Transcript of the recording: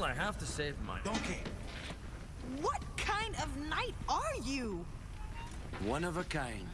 Still, I have to save my Donkey. What kind of knight are you? One of a kind.